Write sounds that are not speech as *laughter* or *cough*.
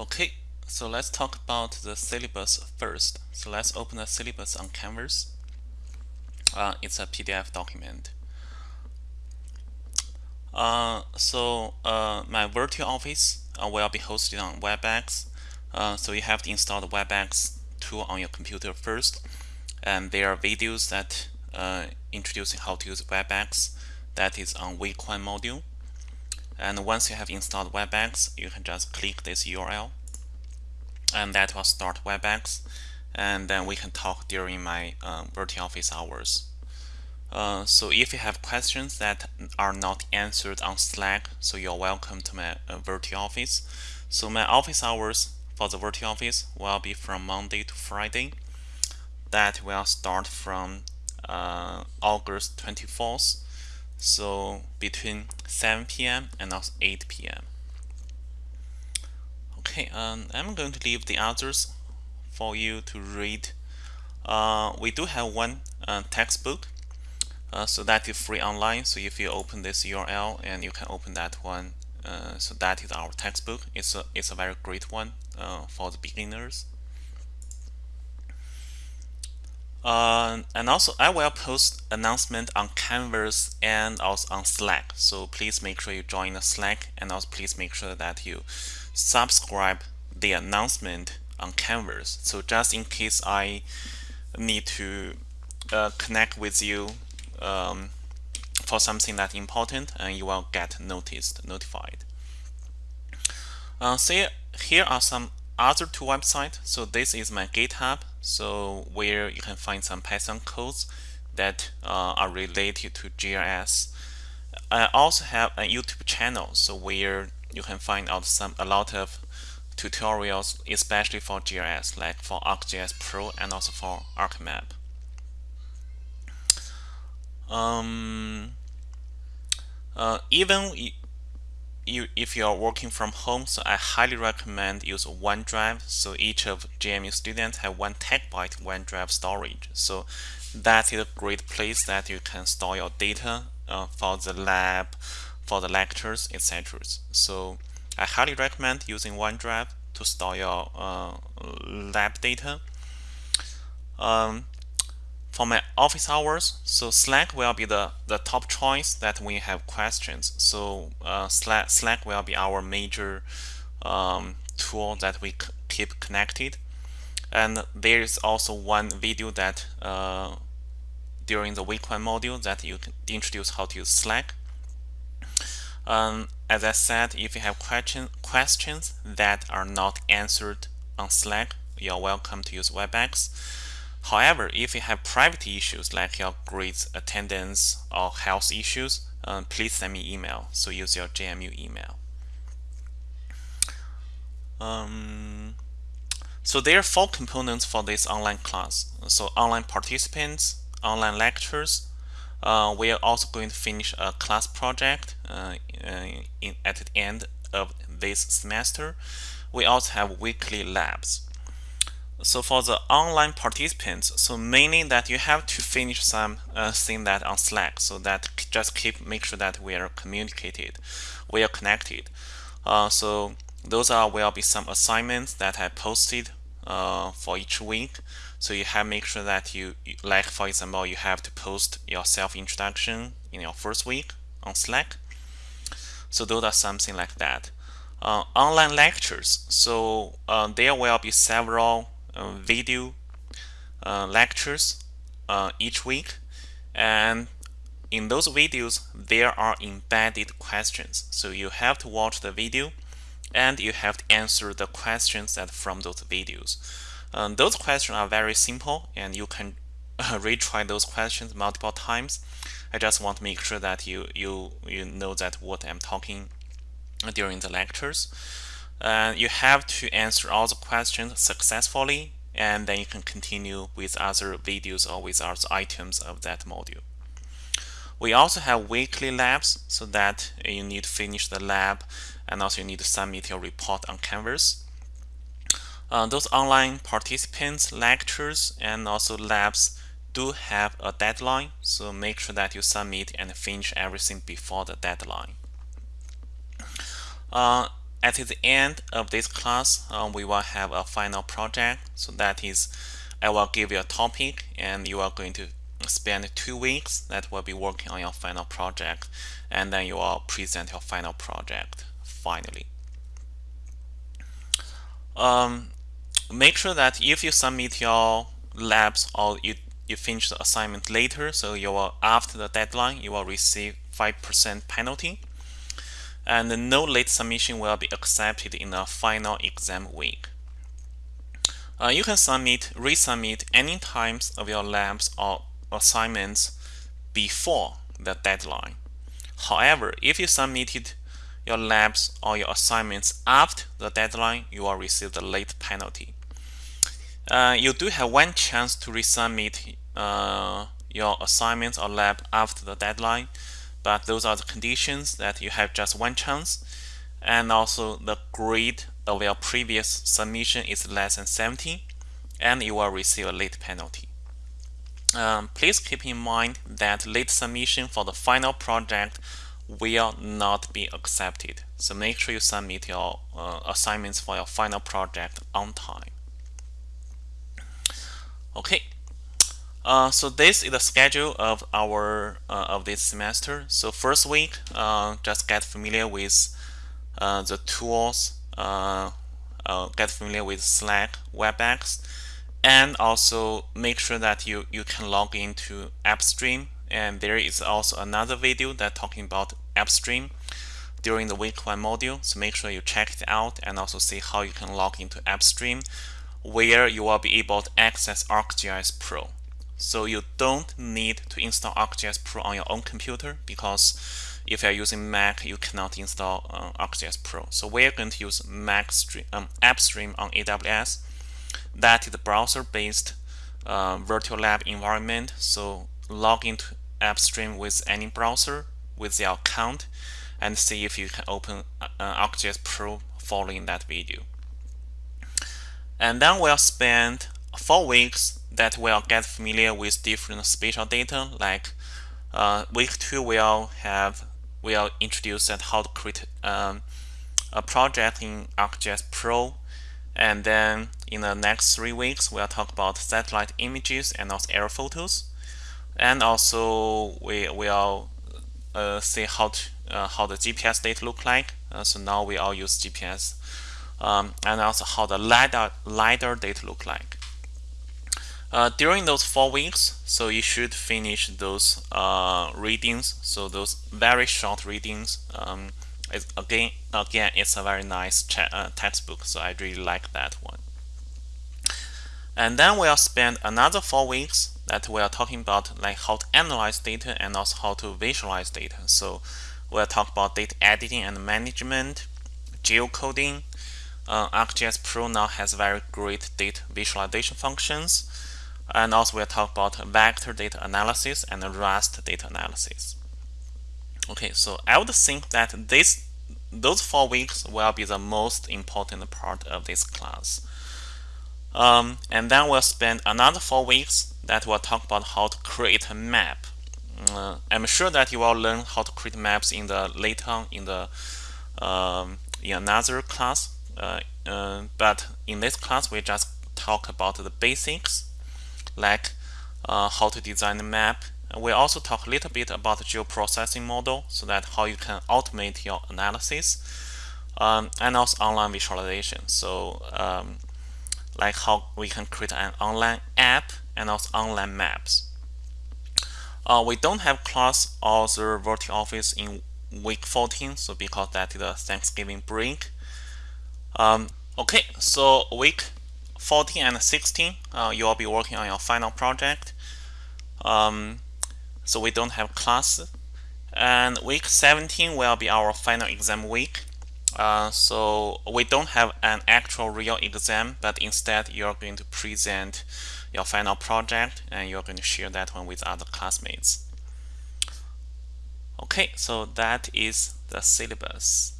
Okay, so let's talk about the syllabus first. So let's open the syllabus on Canvas. Uh, it's a PDF document. Uh, so uh, my virtual office uh, will be hosted on WebEx. Uh, so you have to install the WebEx tool on your computer first. And there are videos that uh, introducing how to use WebEx that is on week one module. And once you have installed WebEx, you can just click this URL and that will start WebEx. And then we can talk during my um, virtual office hours. Uh, so if you have questions that are not answered on Slack, so you're welcome to my uh, virtual office. So my office hours for the virtual office will be from Monday to Friday. That will start from uh, August 24th so between 7 p.m. and also 8 p.m. Okay, um, I'm going to leave the others for you to read. Uh, we do have one uh, textbook, uh, so that is free online. So if you open this URL and you can open that one, uh, so that is our textbook. It's a it's a very great one uh, for the beginners. Uh, and also I will post announcement on Canvas and also on Slack. So please make sure you join the Slack and also please make sure that you subscribe the announcement on Canvas. So just in case I need to uh, connect with you um, for something that important and you will get noticed, notified. Uh, so here are some other two websites. So this is my GitHub, so where you can find some Python codes that uh, are related to GIS. I also have a YouTube channel, so where you can find out some a lot of tutorials, especially for GIS, like for ArcGIS Pro and also for ArcMap. Um, uh, even you, if you are working from home, so I highly recommend use OneDrive. So each of JMU students have one terabyte OneDrive storage. So that is a great place that you can store your data uh, for the lab, for the lectures, etc. So I highly recommend using OneDrive to store your uh, lab data. Um, for my office hours, so Slack will be the, the top choice that we have questions. So uh, Slack, Slack will be our major um, tool that we keep connected. And there is also one video that uh, during the week one module that you can introduce how to use Slack. Um, as I said, if you have question, questions that are not answered on Slack, you're welcome to use WebEx. However, if you have private issues like your grades, attendance, or health issues, um, please send me email. So use your JMU email. Um, so there are four components for this online class. So online participants, online lectures. Uh, we are also going to finish a class project uh, in, at the end of this semester. We also have weekly labs. So for the online participants, so mainly that you have to finish some uh, thing that on Slack, so that just keep make sure that we are communicated, we are connected. Uh, so those are will be some assignments that I posted uh, for each week. So you have make sure that you like for example you have to post your self introduction in your first week on Slack. So those are something like that. Uh, online lectures. So uh, there will be several video uh, lectures uh, each week. And in those videos there are embedded questions. So you have to watch the video and you have to answer the questions that from those videos. Um, those questions are very simple and you can *laughs* retry those questions multiple times. I just want to make sure that you you you know that what I'm talking during the lectures uh, you have to answer all the questions successfully and then you can continue with other videos or with other items of that module. We also have weekly labs so that you need to finish the lab and also you need to submit your report on Canvas. Uh, those online participants, lectures, and also labs do have a deadline, so make sure that you submit and finish everything before the deadline. Uh, at the end of this class, uh, we will have a final project. So that is, I will give you a topic and you are going to spend two weeks that will be working on your final project and then you will present your final project finally. Um, make sure that if you submit your labs or you, you finish the assignment later, so you will after the deadline, you will receive 5% penalty and no late submission will be accepted in the final exam week. Uh, you can submit, resubmit any times of your labs or assignments before the deadline. However, if you submitted your labs or your assignments after the deadline, you will receive the late penalty. Uh, you do have one chance to resubmit uh, your assignments or lab after the deadline, but those are the conditions that you have just one chance. And also the grade of your previous submission is less than 70, and you will receive a late penalty. Um, please keep in mind that late submission for the final project will not be accepted. So make sure you submit your uh, assignments for your final project on time. Okay, uh, so this is the schedule of our uh, of this semester. So first week, uh, just get familiar with uh, the tools, uh, get familiar with Slack, WebEx, and also make sure that you you can log into AppStream. And there is also another video that talking about AppStream during the week one module. So make sure you check it out and also see how you can log into AppStream, where you will be able to access ArcGIS Pro. So you don't need to install ArcGIS Pro on your own computer because if you're using Mac, you cannot install uh, ArcGIS Pro. So we're going to use Mac stream, um, AppStream on AWS. That is a browser-based uh, virtual lab environment. So log into AppStream with any browser with your account and see if you can open uh, ArcGIS Pro following that video. And then we'll spend four weeks that will get familiar with different spatial data. Like uh, week two, we'll have we'll introduce that how to create um, a project in ArcGIS Pro, and then in the next three weeks, we'll talk about satellite images and also air photos, and also we will uh, see how to, uh, how the GPS data look like. Uh, so now we all use GPS, um, and also how the lidar lidar data look like. Uh, during those four weeks, so you should finish those uh, readings. So those very short readings. Um, again, again, it's a very nice uh, textbook. So I really like that one. And then we'll spend another four weeks that we are talking about like how to analyze data and also how to visualize data. So we'll talk about data editing and management, geocoding. Uh, ArcGIS Pro now has very great data visualization functions. And also we'll talk about vector data analysis and raster data analysis. Okay, so I would think that this those four weeks will be the most important part of this class. Um, and then we'll spend another four weeks that will talk about how to create a map. Uh, I'm sure that you will learn how to create maps in the later on in the um, in another class. Uh, uh, but in this class, we just talk about the basics like uh, how to design the map. We also talk a little bit about the geoprocessing model, so that how you can automate your analysis, um, and also online visualization. So um, like how we can create an online app and also online maps. Uh, we don't have class or the virtual office in week 14, so because that is a Thanksgiving break. Um, okay, so week 14 and 16, uh, you will be working on your final project. Um, so we don't have class. And week 17 will be our final exam week. Uh, so we don't have an actual real exam, but instead you're going to present your final project and you're going to share that one with other classmates. Okay, so that is the syllabus.